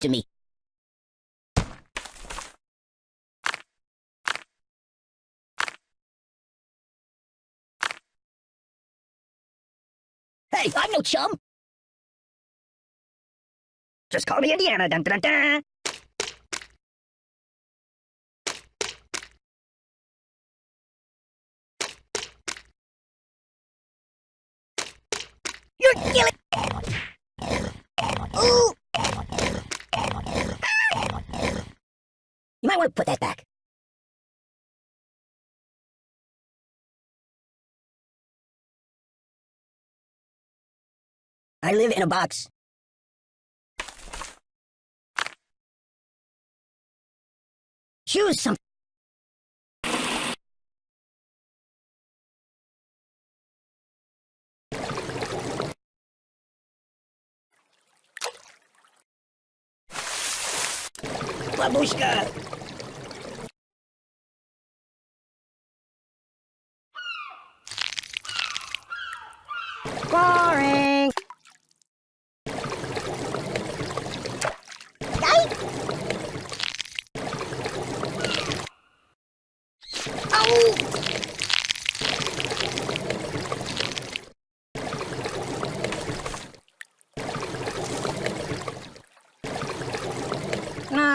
to me. Hey, I'm no chum. Just call me Indiana. Dun, dun, dun. You're killing. Want to put that back. I live in a box. Choose something. Babushka!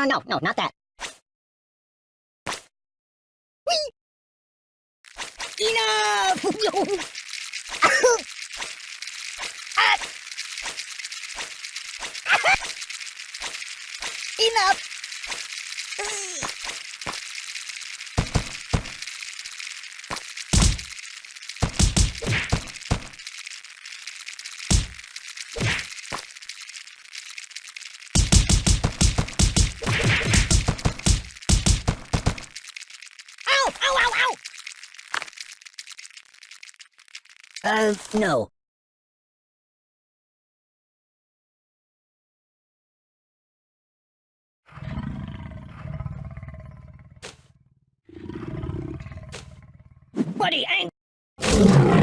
Uh, no, no, not that. Whee! Enough! Ah! Enough! Uh, no. Buddy, ain't...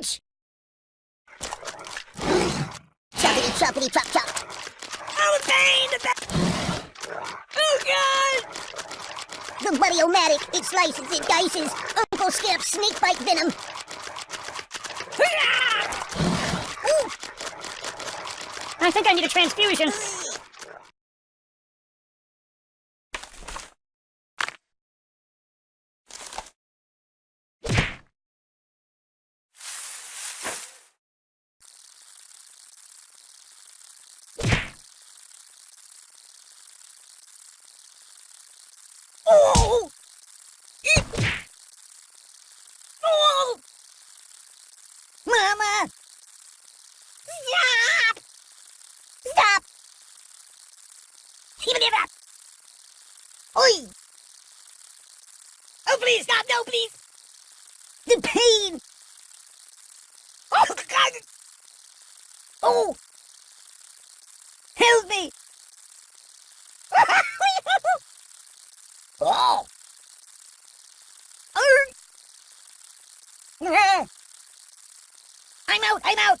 Ouch! Choppity choppity chop chop. Oh, the pain! The pain! Oh, God! The Buddy-O-Matic. It slices, it dices. Uncle Skip, snake bite venom. Ooh. I think I need a transfusion. Oh! Eek! Oh! Mama! Stop! Stop! Even if Oi! Oh, please, stop! No, please! The pain! Oh, God! Oh! Help me! oh! Ah! I'm out! I'm out!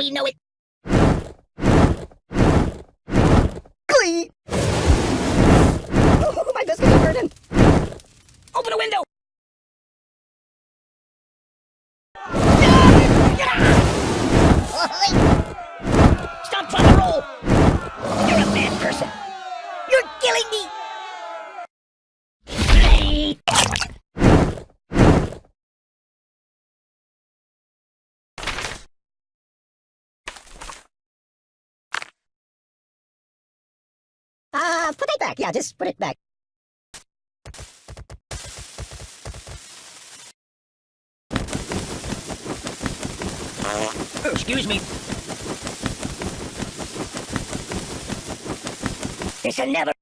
we know it. Glee! Oh, my biscuits are burning! Open a window! Ah! Stop trying to roll! You're a bad person. You're killing me! Uh, put it back. Yeah, just put it back. Excuse me. This'll never...